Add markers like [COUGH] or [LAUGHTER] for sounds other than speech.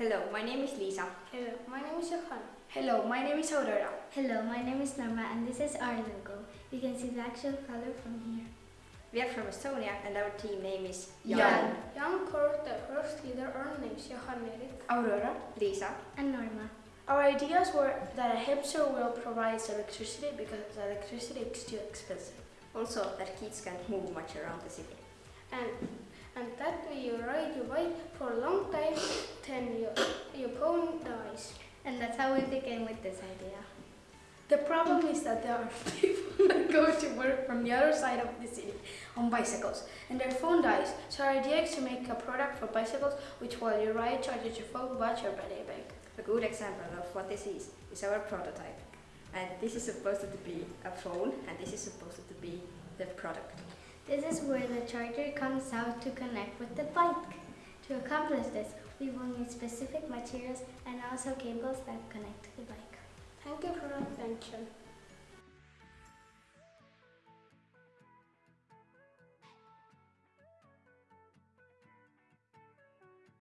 Hello, my name is Lisa. Hello, my name is Johan. Hello, my name is Aurora. Hello, my name is Norma and this is our logo. You can see the actual color from here. We are from Estonia and our team name is Jan. Jan Kort, the first leader, our names Johan Erik. Aurora. Lisa. And Norma. Our ideas were that a hamster wheel provides electricity because electricity is too expensive. Also that kids can't move much around the city. And and that way you ride your bike for a long time, then your, your phone dies. And that's how we began with this idea. The problem is that there are [LAUGHS] people that go to work from the other side of the city on bicycles and their phone dies. So our idea is to make a product for bicycles which while you ride charges your phone, watch or battery bank. A good example of what this is is our prototype. And this is supposed to be a phone and this is supposed to be the product. This is where the charger comes out to connect with the bike. To accomplish this, we will need specific materials and also cables that connect to the bike. Thank you for your attention.